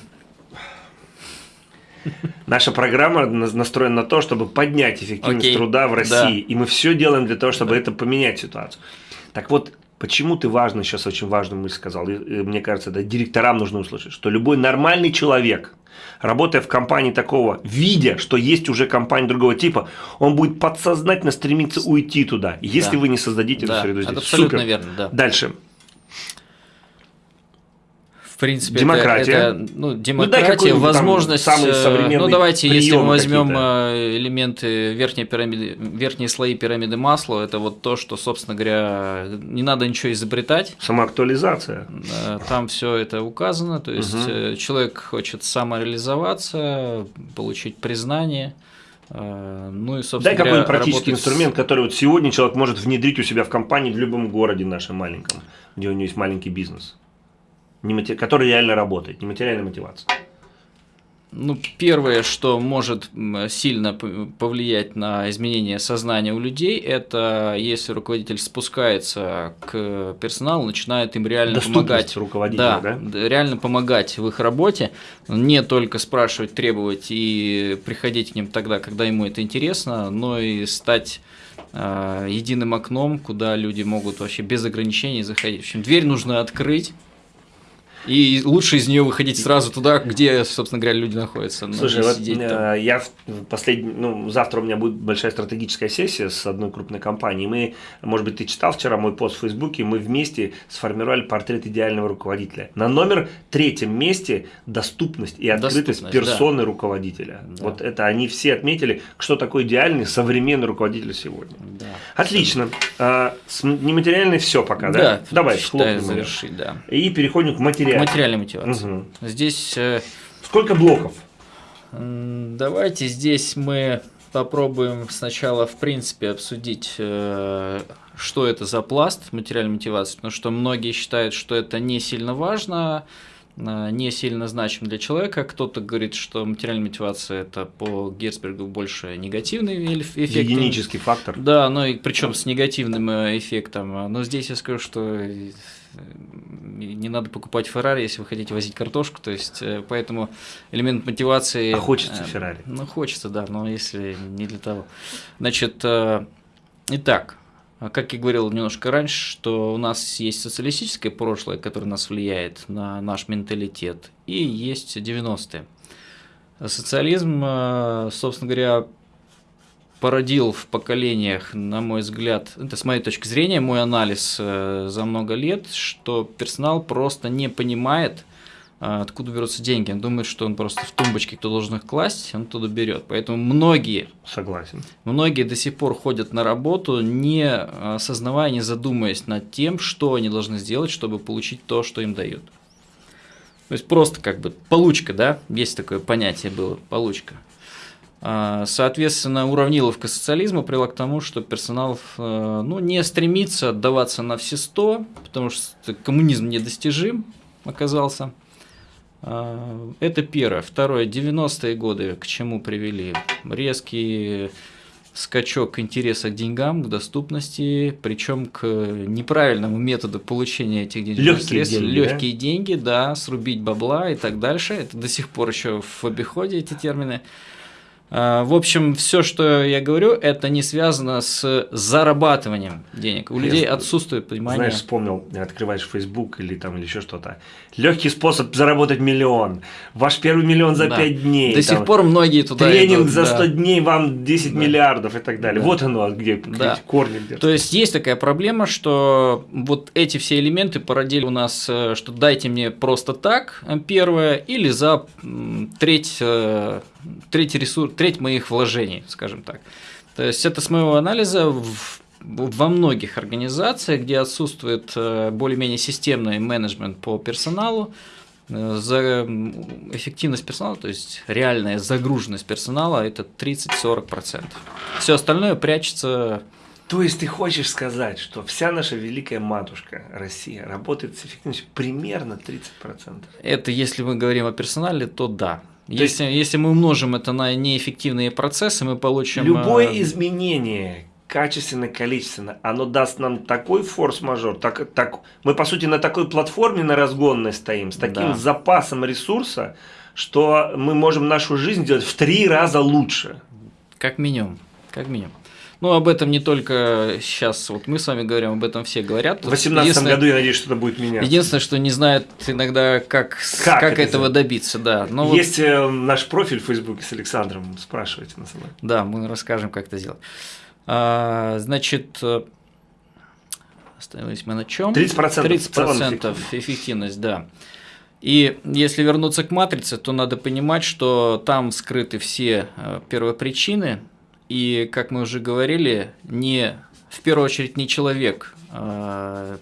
Мне... Наша программа настроена на то, чтобы поднять эффективность okay. труда в России. Да. И мы все делаем для того, чтобы да. это поменять ситуацию. Так вот, Почему ты важно, сейчас очень важную мысль сказал, и, мне кажется, да, директорам нужно услышать, что любой нормальный человек, работая в компании такого, видя, что есть уже компания другого типа, он будет подсознательно стремиться уйти туда, если да. вы не создадите да. эту среду здесь. Это абсолютно Супер. верно, да. Дальше. Принципе, демократия. Это, это, ну, демократия, ну, возможность. Самый современный ну, давайте, если мы возьмем элементы верхней пирамиды, верхние слои пирамиды масла, это вот то, что, собственно говоря, не надо ничего изобретать. Самоактуализация. Там все это указано. То есть угу. человек хочет самореализоваться, получить признание. Ну и, собственно Дай какой-нибудь практический инструмент, который вот сегодня человек может внедрить у себя в компании в любом городе нашем маленьком, где у него есть маленький бизнес который реально работает, нематериальная мотивация? Ну, первое, что может сильно повлиять на изменение сознания у людей, это если руководитель спускается к персоналу, начинает им реально помогать. руководителя, да, да? реально помогать в их работе, не только спрашивать, требовать и приходить к ним тогда, когда ему это интересно, но и стать э, единым окном, куда люди могут вообще без ограничений заходить. В общем, дверь нужно открыть и лучше из нее выходить сразу туда, где, собственно говоря, люди находятся. Слушай, вот э, я последний, ну, завтра у меня будет большая стратегическая сессия с одной крупной компанией. Мы, может быть, ты читал вчера мой пост в Фейсбуке, мы вместе сформировали портрет идеального руководителя. На номер третьем месте доступность и открытость доступность, персоны да. руководителя. Да. Вот это они все отметили, что такое идеальный современный руководитель сегодня. Да. Отлично. А, с нематериальной все пока, да? Да. Давай, считаю, завершить, да. И переходим к материальному материальной мотивации. Угу. Здесь... Э, Сколько блоков? Давайте здесь мы попробуем сначала, в принципе, обсудить, э, что это за пласт материальной мотивации, потому что многие считают, что это не сильно важно, э, не сильно значим для человека. Кто-то говорит, что материальная мотивация это по Герцбергу больше негативный эффект. Гигиенический фактор. Да, но и причем с негативным эффектом. Но здесь я скажу, что не надо покупать Феррари, если вы хотите возить картошку, то есть э, поэтому элемент мотивации... А хочется э, Феррари. Ну, хочется, да, но если не для того. Значит, э, итак, как я говорил немножко раньше, что у нас есть социалистическое прошлое, которое нас влияет на наш менталитет, и есть 90-е. Социализм, собственно говоря, породил в поколениях, на мой взгляд, это с моей точки зрения, мой анализ э, за много лет, что персонал просто не понимает, э, откуда берутся деньги. Он думает, что он просто в тумбочке, кто должен их класть, он туда берет. Поэтому многие, Согласен. многие до сих пор ходят на работу, не осознавая, не задумываясь над тем, что они должны сделать, чтобы получить то, что им дают. То есть просто как бы получка, да, есть такое понятие было, получка. А, соответственно, уравниловка социализма привела к тому, что персонал э, ну, не стремится отдаваться на все сто, потому что коммунизм недостижим оказался. А, это первое. Второе. 90-е годы к чему привели? Резкий скачок интереса к деньгам, к доступности, причем к неправильному методу получения этих денежных легкие средств. Деньги, легкие да? деньги, да, срубить бабла и так дальше. Это до сих пор еще в обиходе эти термины. А, в общем, все, что я говорю, это не связано с зарабатыванием денег. У я людей отсутствует понимание. Знаешь, вспомнил, открываешь Facebook или там или еще что-то. Легкий способ заработать миллион. Ваш первый миллион за да. 5 дней. До там, сих пор многие туда Тренинг идут, за 100 да. дней вам 10 да. миллиардов и так далее. Да. Вот оно, где да. корни держат. То есть есть такая проблема, что вот эти все элементы породили у нас, э, что дайте мне просто так, э, первое, или за треть третий ресурс, треть моих вложений, скажем так. То есть это с моего анализа в, во многих организациях, где отсутствует э, более-менее системный менеджмент по персоналу, э, за эффективность персонала, то есть реальная загруженность персонала, это 30-40%. Все остальное прячется то есть ты хочешь сказать, что вся наша великая матушка Россия работает с эффективностью примерно 30%? Это если мы говорим о персонале, то да. Если, есть, если мы умножим это на неэффективные процессы, мы получим... Любое э, изменение, качественно, количественно, оно даст нам такой форс-мажор, так, так, мы по сути на такой платформе на разгонной стоим, с таким да. запасом ресурса, что мы можем нашу жизнь делать в три раза лучше. Как минимум, как минимум. Ну, об этом не только сейчас, вот мы с вами говорим, об этом все говорят. В 2018 году, я надеюсь, что-то будет меняться. Единственное, что не знают иногда, как, как, как этого сделать? добиться, да. Но Есть вот... Э, наш профиль в Фейсбуке с Александром, спрашивайте нас. Да, мы расскажем, как это сделать. А, значит, э, остановились мы на чем? 30%, 30% эффективность, да. И если вернуться к матрице, то надо понимать, что там скрыты все э, первопричины, и, как мы уже говорили, не в первую очередь не человек э,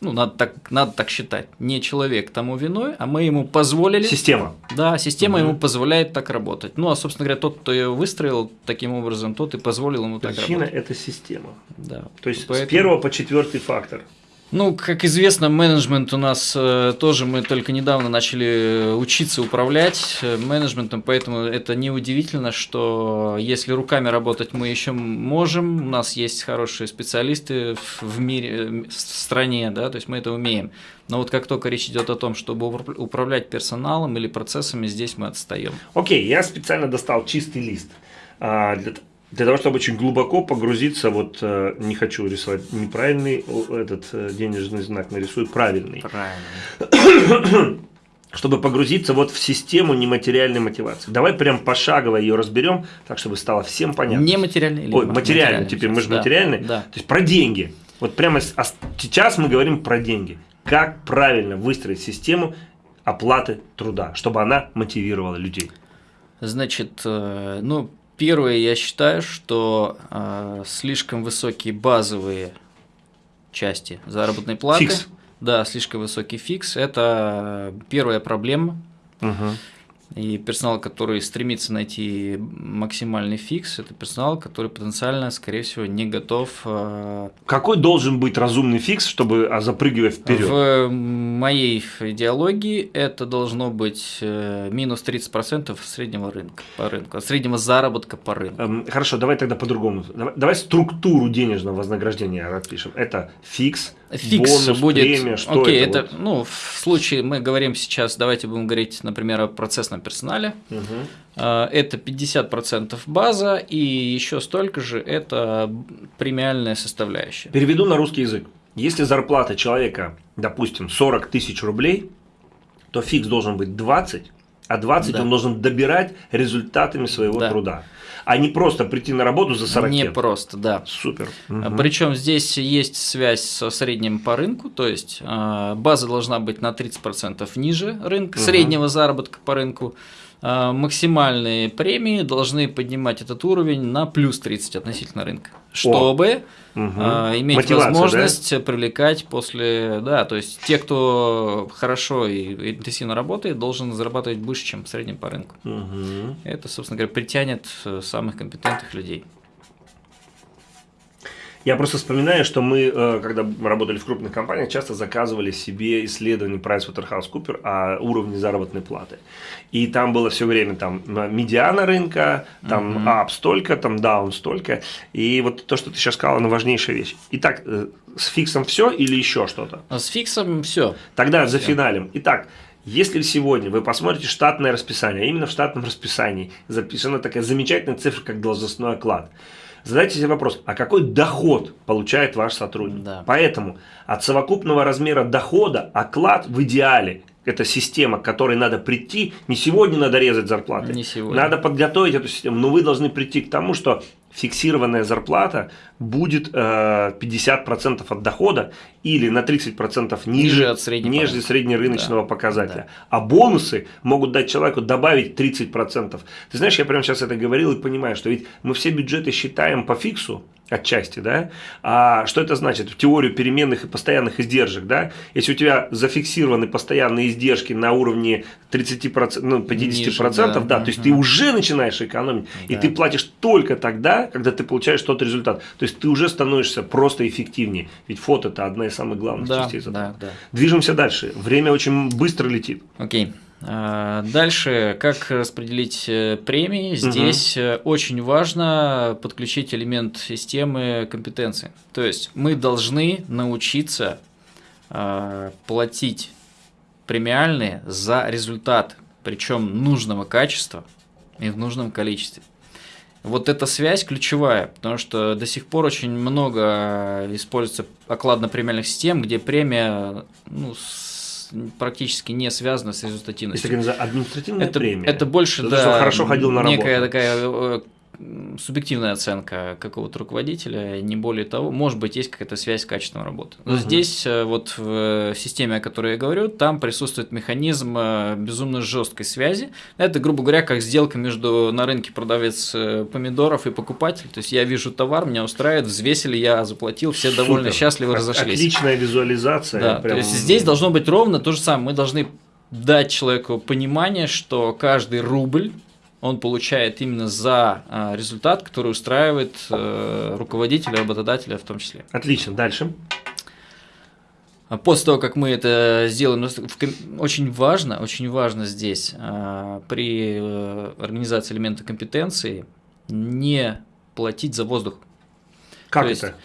ну, надо так, надо так считать, не человек тому виной, а мы ему позволили... Система. Да, система угу. ему позволяет так работать. Ну, а, собственно говоря, тот, кто ее выстроил таким образом, тот и позволил ему Причина так работать. Причина – это система. Да. То есть, Поэтому... с первого по четвертый фактор – ну, как известно, менеджмент у нас э, тоже мы только недавно начали э, учиться управлять э, менеджментом, поэтому это неудивительно, что если руками работать мы еще можем, у нас есть хорошие специалисты в мире, в стране, да, то есть мы это умеем. Но вот как только речь идет о том, чтобы управлять персоналом или процессами, здесь мы отстаем. Окей, okay, я специально достал чистый лист. А, для, для того, чтобы очень глубоко погрузиться, вот э, не хочу рисовать неправильный этот э, денежный знак, нарисую правильный. Правильно. Чтобы погрузиться вот в систему нематериальной мотивации. Давай прям пошагово ее разберем, так чтобы стало всем понятно. Нематериальный или Ой, материальный, теперь мы же да, материальный. Да. То есть про деньги. Вот прямо сейчас мы говорим про деньги. Как правильно выстроить систему оплаты труда, чтобы она мотивировала людей? Значит, э, ну, Первое, я считаю, что э, слишком высокие базовые части заработной платы. Фикс. Да, слишком высокий фикс. Это первая проблема. Угу. И персонал, который стремится найти максимальный фикс, это персонал, который потенциально, скорее всего, не готов. Э, Какой должен быть разумный фикс, чтобы а, запрыгивать вперед? В моей идеологии это должно быть э, минус 30% среднего рынка по рынку, среднего заработка по рынку. Эм, хорошо, давай тогда по-другому. Давай, структуру денежного вознаграждения распишем. Это фикс, Фикс бонус, будет. премия, что Окей, это? это вот? ну в случае мы говорим сейчас, давайте будем говорить, например, о процессном персонале. Угу. Это 50% база и еще столько же это премиальная составляющая. Переведу на русский язык. Если зарплата человека, допустим, 40 тысяч рублей, то фикс должен быть 20, а 20 да. он должен добирать результатами своего да. труда а не просто прийти на работу за 40 Не просто, да. Супер. Угу. Причем здесь есть связь со средним по рынку, то есть а, база должна быть на 30% ниже рынка, угу. среднего заработка по рынку. А, максимальные премии должны поднимать этот уровень на плюс 30 относительно рынка, чтобы угу. иметь Мотивация, возможность да? привлекать после, да, то есть те, кто хорошо и интенсивно работает, должен зарабатывать больше, чем в среднем по рынку. Угу. Это, собственно говоря, притянет э, самых компетентных людей. Я просто вспоминаю, что мы, э, когда работали в крупных компаниях, часто заказывали себе исследование PricewaterhouseCoopers о уровне заработной платы. И там было все время там медиана рынка, там uh-huh. up столько, там down столько. И вот то, что ты сейчас сказал, это важнейшая вещь. Итак, э, с фиксом все или еще что-то? С фиксом все. Тогда за финалем. Итак, если сегодня вы посмотрите штатное расписание, а именно в штатном расписании записана такая замечательная цифра, как должностной оклад – задайте себе вопрос, а какой доход получает ваш сотрудник? Да. Поэтому от совокупного размера дохода оклад в идеале это система, к которой надо прийти. Не сегодня надо резать зарплаты. Не сегодня. Надо подготовить эту систему. Но вы должны прийти к тому, что фиксированная зарплата будет э, 50% от дохода или на 30% ниже, ниже, от среднего, ниже среднерыночного да. показателя. Да. А бонусы могут дать человеку добавить 30%. Ты знаешь, я прямо сейчас это говорил и понимаю, что ведь мы все бюджеты считаем по фиксу, отчасти, да. А что это значит? В теорию переменных и постоянных издержек, да. Если у тебя зафиксированы постоянные издержки на уровне 30%, ну, 50%, Ниже, да, да, да, то есть ты уже начинаешь экономить, да. и ты платишь только тогда, когда ты получаешь тот результат. То есть ты уже становишься просто эффективнее. Ведь фото это одна из самых главных да, частей. Да, да. Движемся дальше. Время очень быстро летит. Окей. А, дальше, как распределить э, премии? Здесь угу. очень важно подключить элемент системы компетенции. То есть мы должны научиться а, платить премиальные за результат, причем нужного качества и в нужном количестве. Вот эта связь ключевая, потому что до сих пор очень много используется окладно-премиальных систем, где премия ну, практически не связана с результативностью. Такая административная это, премия. Это больше, да, хорошо ходил на некая работу. такая э, субъективная оценка какого-то руководителя, не более того. Может быть, есть какая-то связь с качеством работы. Но угу. здесь э, вот в системе, о которой я говорю, там присутствует механизм э, безумно жесткой связи. Это, грубо говоря, как сделка между на рынке продавец э, помидоров и покупатель. То есть я вижу товар, меня устраивает, взвесили, я заплатил, все Супер. довольно счастливы разошлись. Отличная визуализация. Да, прям... то есть здесь должно быть ровно то же самое. Мы должны дать человеку понимание, что каждый рубль он получает именно за а, результат, который устраивает э, руководителя, работодателя в том числе. Отлично, дальше. А после того, как мы это сделаем, очень важно, очень важно здесь а, при э, организации элемента компетенции не платить за воздух. Как То это? Есть,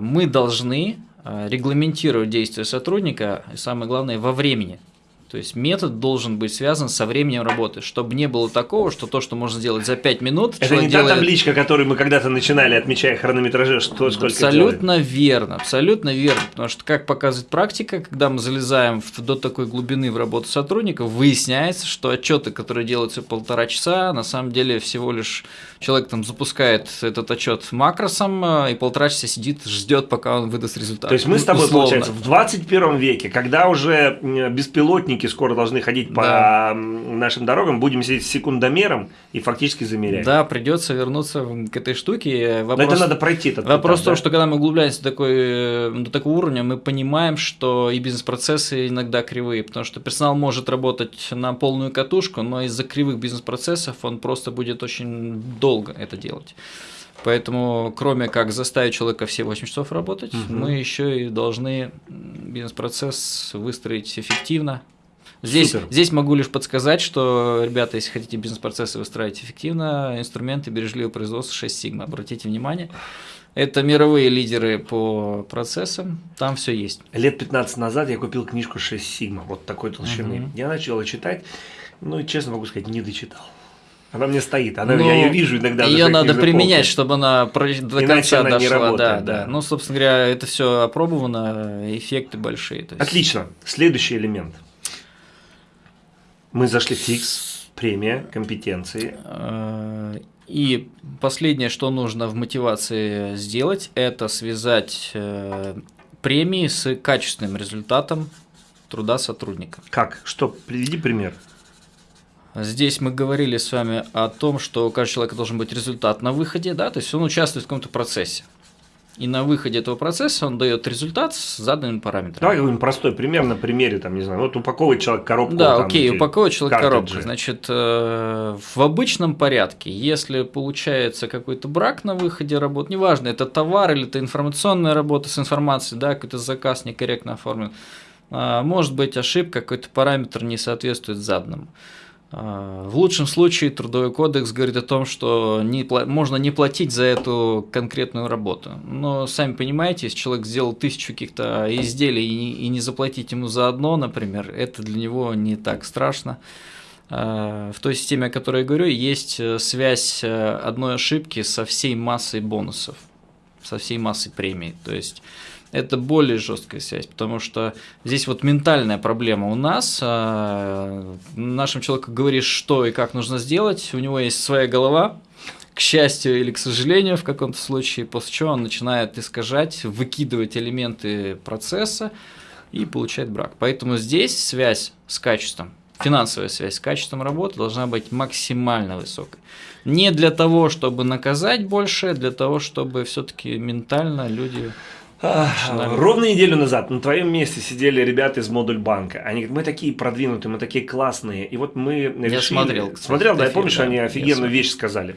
мы должны регламентировать действия сотрудника, и самое главное, во времени. То есть метод должен быть связан со временем работы, чтобы не было такого, что то, что можно сделать за 5 минут. Это не делает... та табличка, которую мы когда-то начинали, отмечая хронометраже, что сколько Абсолютно делает. верно, абсолютно верно. Потому что, как показывает практика, когда мы залезаем в, до такой глубины в работу сотрудников, выясняется, что отчеты, которые делаются полтора часа, на самом деле всего лишь человек там запускает этот отчет макросом э, и полтора часа сидит, ждет, пока он выдаст результат. То есть мы с тобой, Условно. получается, в 21 веке, когда уже беспилотники сотрудники скоро должны ходить по да. нашим дорогам, будем сидеть с секундомером и фактически замерять. Да, придется вернуться к этой штуке. Вопрос, Но это надо пройти. Этот вопрос этап, в том, да? что когда мы углубляемся до, такой, э, до такого уровня, мы понимаем, что и бизнес-процессы иногда кривые, потому что персонал может работать на полную катушку, но из-за кривых бизнес-процессов он просто будет очень долго это делать. Поэтому, кроме как заставить человека все 8 часов работать, угу. мы еще и должны бизнес-процесс выстроить эффективно, Здесь, здесь могу лишь подсказать, что, ребята, если хотите бизнес-процессы выстраивать эффективно, инструменты бережливого производства 6 сигма. Обратите внимание. Это мировые лидеры по процессам, там все есть. Лет 15 назад я купил книжку 6 сигма, вот такой толщины. Угу. Я начал ее читать, ну, честно могу сказать, не дочитал. Она мне стоит, она, ну, я ее вижу иногда. Ее надо применять, чтобы она до Иначе конца она дошла. Не работает, да, да. да. Ну, собственно говоря, это все опробовано, эффекты большие. есть... Отлично. Следующий элемент – мы зашли в фикс, премия, компетенции. Э, и последнее, что нужно в мотивации сделать, это связать э, премии с качественным результатом труда сотрудника. Как? Что? Приведи пример. Здесь мы говорили с вами о том, что у каждого человека должен быть результат на выходе, да, то есть он участвует в каком-то процессе. И на выходе этого процесса он дает результат с заданными параметрами. Давай говорим простой пример на примере, там, не знаю, вот упаковывает человек коробку. Да, там, окей, упаковывает человек коробку. Значит, э, в обычном порядке, если получается какой-то брак на выходе работы, неважно, это товар или это информационная работа с информацией, да, какой-то заказ некорректно оформлен, э, может быть ошибка, какой-то параметр не соответствует заданному. А, в лучшем случае трудовой кодекс говорит о том, что не, можно не платить за эту конкретную работу. Но сами понимаете, если человек сделал тысячу каких-то изделий и, и не заплатить ему за одно, например, это для него не так страшно. А, в той системе, о которой я говорю, есть э, связь э, одной ошибки со всей массой бонусов, со всей массой премий. То есть это более жесткая связь, потому что здесь вот ментальная проблема у нас. А, нашему человеку говоришь, что и как нужно сделать, у него есть своя голова, к счастью или к сожалению в каком-то случае, после чего он начинает искажать, выкидывать элементы процесса и получает брак. Поэтому здесь связь с качеством, финансовая связь с качеством работы должна быть максимально высокой. Не для того, чтобы наказать больше, а для того, чтобы все-таки ментально люди Ровно неделю назад на твоем месте сидели ребята из модуль банка. Они говорят, мы такие продвинутые, мы такие классные. И вот мы решили... Я смотрел. Кстати, смотрел, да, я помню, что они офигенную вещь сказали.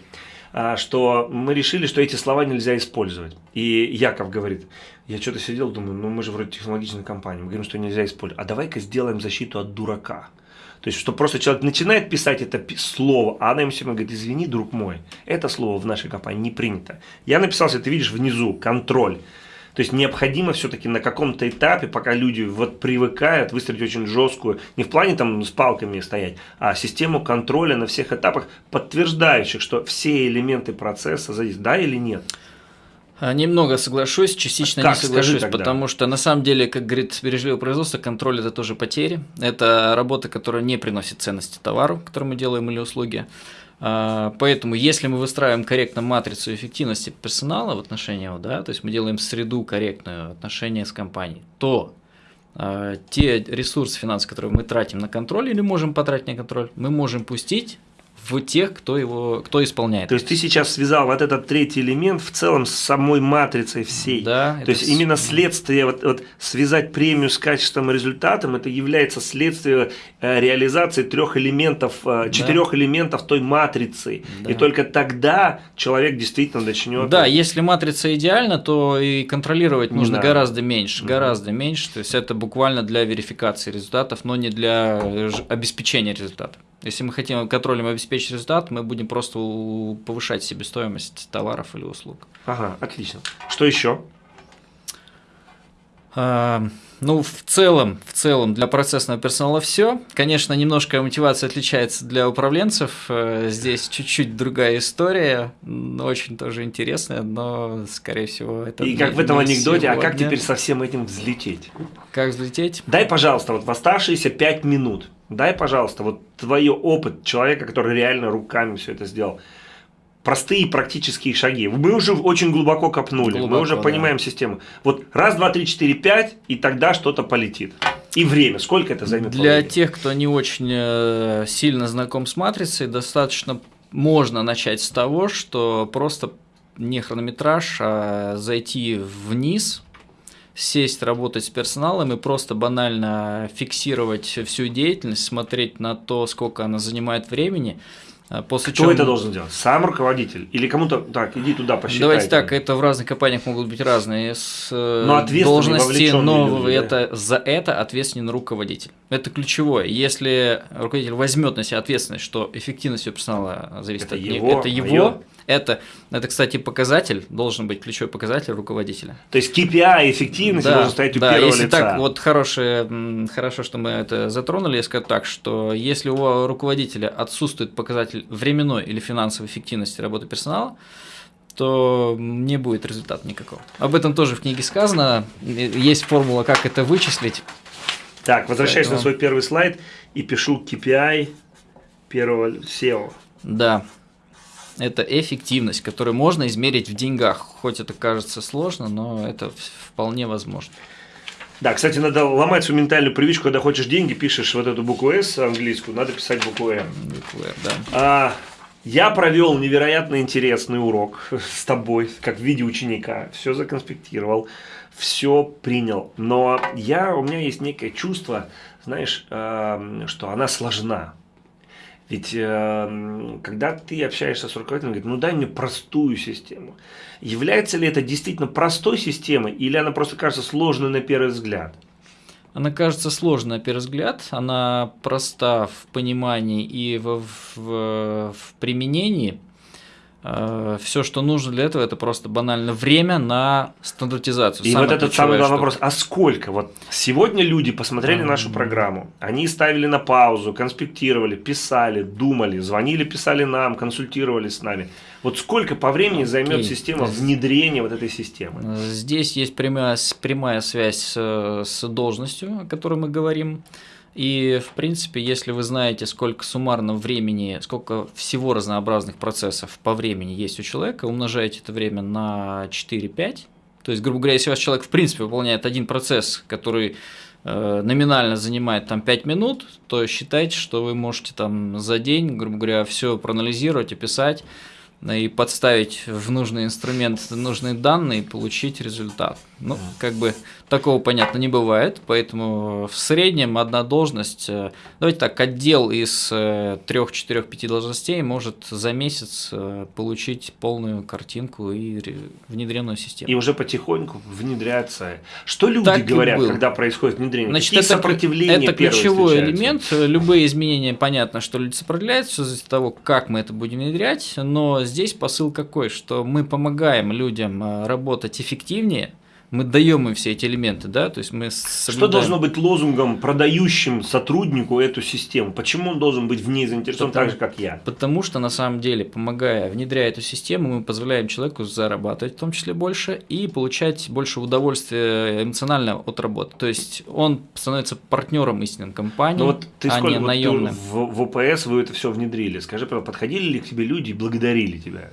А, что мы решили, что эти слова нельзя использовать. И Яков говорит, я что-то сидел, думаю, ну мы же вроде технологичная компания, мы говорим, что нельзя использовать. А давай-ка сделаем защиту от дурака. То есть, что просто человек начинает писать это слово, а она ему все говорит, извини, друг мой, это слово в нашей компании не принято. Я написал, ты видишь внизу, контроль. То есть необходимо все-таки на каком-то этапе, пока люди вот привыкают, выстроить очень жесткую, не в плане там с палками стоять, а систему контроля на всех этапах, подтверждающих, что все элементы процесса задействованы, да или нет. А, немного соглашусь, частично как? не соглашусь, потому что на самом деле, как говорит бережливое производство, контроль это тоже потери. Это работа, которая не приносит ценности товару, который мы делаем или услуги. А, поэтому, если мы выстраиваем корректно матрицу эффективности персонала в отношении его, да, то есть мы делаем среду корректную отношения с компанией, то э, те ресурсы финансовые, которые мы тратим на контроль или можем потратить на контроль, мы можем пустить в тех, кто его, кто исполняет. То есть ты сейчас связал вот этот третий элемент в целом с самой матрицей всей. Да. То есть именно следствие, вот, вот связать премию с качеством и результатом, это является следствием э, реализации трех элементов, э, четырех да. элементов той матрицы. Да. И только тогда человек действительно начнет. Да, если матрица идеальна, то и контролировать не нужно надо. гораздо меньше, угу. гораздо меньше. То есть это буквально для верификации результатов, но не для э, обеспечения результатов. Если мы хотим контролем обеспечить результат, мы будем просто повышать себестоимость товаров или услуг. Ага, отлично. Что еще? Ну, в целом, в целом для процессного персонала все. Конечно, немножко мотивация отличается для управленцев. Э, здесь чуть-чуть другая история, очень тоже интересная, но, скорее всего, это. И как в этом анекдоте, сегодня. а как теперь со всем этим взлететь? Как взлететь? Дай, пожалуйста, вот в оставшиеся пять минут Дай, пожалуйста, вот твой опыт человека, который реально руками все это сделал. Простые практические шаги. Мы уже очень глубоко копнули, глубоко, мы уже да. понимаем систему. Вот раз, два, три, четыре, пять, и тогда что-то полетит. И время. Сколько это займет? Для времени? тех, кто не очень э, сильно знаком с матрицей, достаточно можно начать с того, что просто не хронометраж, а зайти вниз сесть, работать с персоналом и просто банально фиксировать всю деятельность, смотреть на то, сколько она занимает времени. А, после Кто чего... это должен делать? Сам руководитель? Или кому-то, так, иди туда посчитай. Давайте так, это в разных компаниях могут быть разные с э, но должности, но люди, это, да? за это ответственен руководитель. Это ключевое. Если руководитель возьмет на себя ответственность, что эффективность персонала зависит это от него, это его, это, это, кстати, показатель, должен быть ключевой показатель руководителя. То есть KPI эффективности да, должен стоять у да, первого если лица. так, вот хорошее, хорошо, что мы это затронули, я скажу так, что если у руководителя отсутствует показатель временной или финансовой эффективности работы персонала, то не будет результата никакого. Об этом тоже в книге сказано. Есть формула, как это вычислить. Так, возвращаюсь Поэтому... на свой первый слайд и пишу KPI первого SEO. Да это эффективность, которую можно измерить в деньгах. Хоть это кажется сложно, но это вполне возможно. Да, кстати, надо ломать свою ментальную привычку, когда хочешь деньги, пишешь вот эту букву S английскую, надо писать букву М. Букву R, да. А, я провел невероятно интересный урок с тобой, как в виде ученика. Все законспектировал, все принял. Но я, у меня есть некое чувство, знаешь, э, что она сложна. Ведь э, когда ты общаешься с руководителем, говорит, ну дай мне простую систему. Является ли это действительно простой системой, или она просто кажется сложной на первый взгляд? Она кажется сложной на первый взгляд, она проста в понимании и в, в, в применении – все, что нужно для этого, это просто банально время на стандартизацию. И вот этот самый главный вопрос, а сколько? Вот сегодня люди посмотрели нашу программу, они ставили на паузу, конспектировали, писали, думали, звонили, писали нам, консультировались с нами. Вот сколько по времени okay. займет система внедрения вот этой системы? Здесь есть прямая, прямая связь с, с должностью, о которой мы говорим. И, в принципе, если вы знаете, сколько суммарно времени, сколько всего разнообразных процессов по времени есть у человека, умножаете это время на 4-5. То есть, грубо говоря, если у вас человек, в принципе, выполняет один процесс, который э, номинально занимает там 5 минут, то считайте, что вы можете там за день, грубо говоря, все проанализировать, описать и подставить в нужный инструмент нужные данные и получить результат. Ну, как бы такого, понятно, не бывает, поэтому в среднем одна должность, э, давайте так, отдел из э, трех, четырех, пяти должностей может за месяц э, получить полную картинку и внедренную систему. И уже потихоньку внедряться. Что люди так говорят, когда происходит внедрение? Значит, Какие это, сопротивления это ключевой элемент. Любые изменения, понятно, что люди сопротивляются, от того, как мы это будем внедрять, но здесь посыл какой, что мы помогаем людям работать эффективнее, мы даем им все эти элементы, да, то есть мы соблюдаем... Что должно быть лозунгом, продающим сотруднику эту систему? Почему он должен быть в ней заинтересован Потому, так же, как я? Потому что, на самом деле, помогая, внедряя эту систему, мы позволяем человеку зарабатывать в том числе больше и получать больше удовольствия эмоционально от работы. То есть он становится партнером истинной компании, ну вот ты а сколько, не вот наемным. в, в ОПС вы это все внедрили. Скажи, подходили ли к тебе люди и благодарили тебя?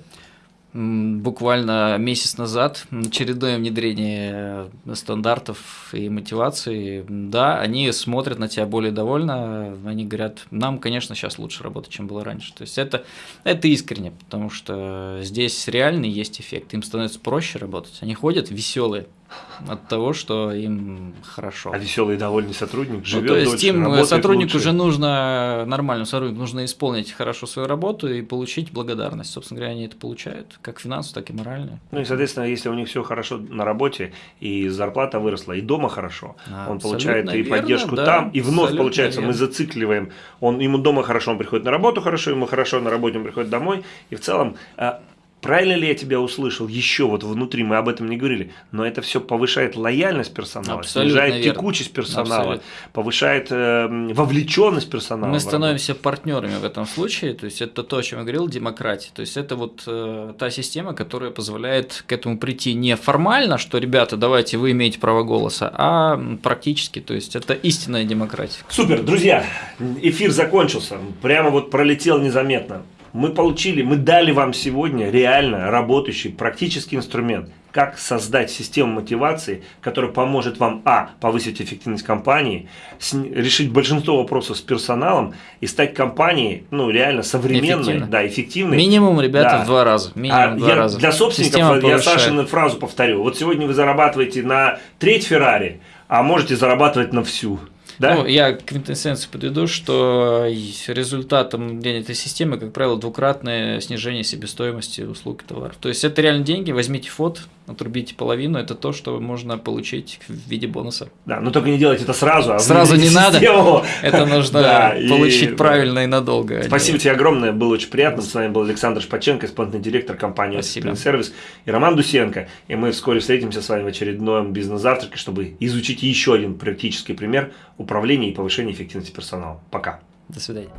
Буквально месяц назад очередное внедрение э, стандартов и мотивации, да, они смотрят на тебя более довольно, они говорят, нам, конечно, сейчас лучше работать, чем было раньше. То есть это, это искренне, потому что здесь реальный есть эффект, им становится проще работать, они ходят веселые, от того, что им хорошо. А веселый и довольный сотрудник живет ну, то есть дольше, им сотруднику лучше. уже нужно нормально сотруднику нужно исполнить хорошо свою работу и получить благодарность. Собственно говоря, они это получают, как финансово, так и морально. Ну и, соответственно, если у них все хорошо на работе, и зарплата выросла, и дома хорошо, а, он получает и поддержку да, там, и вновь получается, верно. мы зацикливаем. Он, ему дома хорошо, он приходит на работу хорошо, ему хорошо на работе, он приходит домой, и в целом а, Правильно ли я тебя услышал? Еще вот внутри мы об этом не говорили, но это все повышает лояльность персонала, Абсолютно снижает верно. текучесть персонала, Абсолютно. повышает э, вовлеченность персонала. Мы становимся партнерами в этом случае, то есть это то, о чем я говорил, демократия. То есть это вот э, та система, которая позволяет к этому прийти не формально, что ребята, давайте вы имеете право голоса, а практически, то есть это истинная демократия. Супер, друзья, эфир закончился, прямо вот пролетел незаметно мы получили, мы дали вам сегодня реально работающий практический инструмент, как создать систему мотивации, которая поможет вам, а, повысить эффективность компании, решить большинство вопросов с персоналом и стать компанией, ну, реально современной, Эффективно. да, эффективной. Минимум, ребята, да. в два раза. Минимум а в два я, раза. Для собственников я Сашину фразу повторю. Вот сегодня вы зарабатываете на треть Феррари, а можете зарабатывать на всю. Да? Ну, я квинтэссенцию подведу, что результатом этой системы, как правило, двукратное снижение себестоимости услуг и товаров. То есть это реально деньги, возьмите фот, отрубите половину, это то, что можно получить в виде бонуса. Да, но только не делайте это сразу, а Сразу не надо, это нужно получить правильно и надолго. Спасибо тебе огромное, было очень приятно. С вами был Александр Шпаченко, исполнительный директор компании. Сервис и Роман Дусенко. И мы вскоре встретимся с вами в очередном бизнес-завтраке, чтобы изучить еще один практический пример управления и повышения эффективности персонала. Пока. До свидания.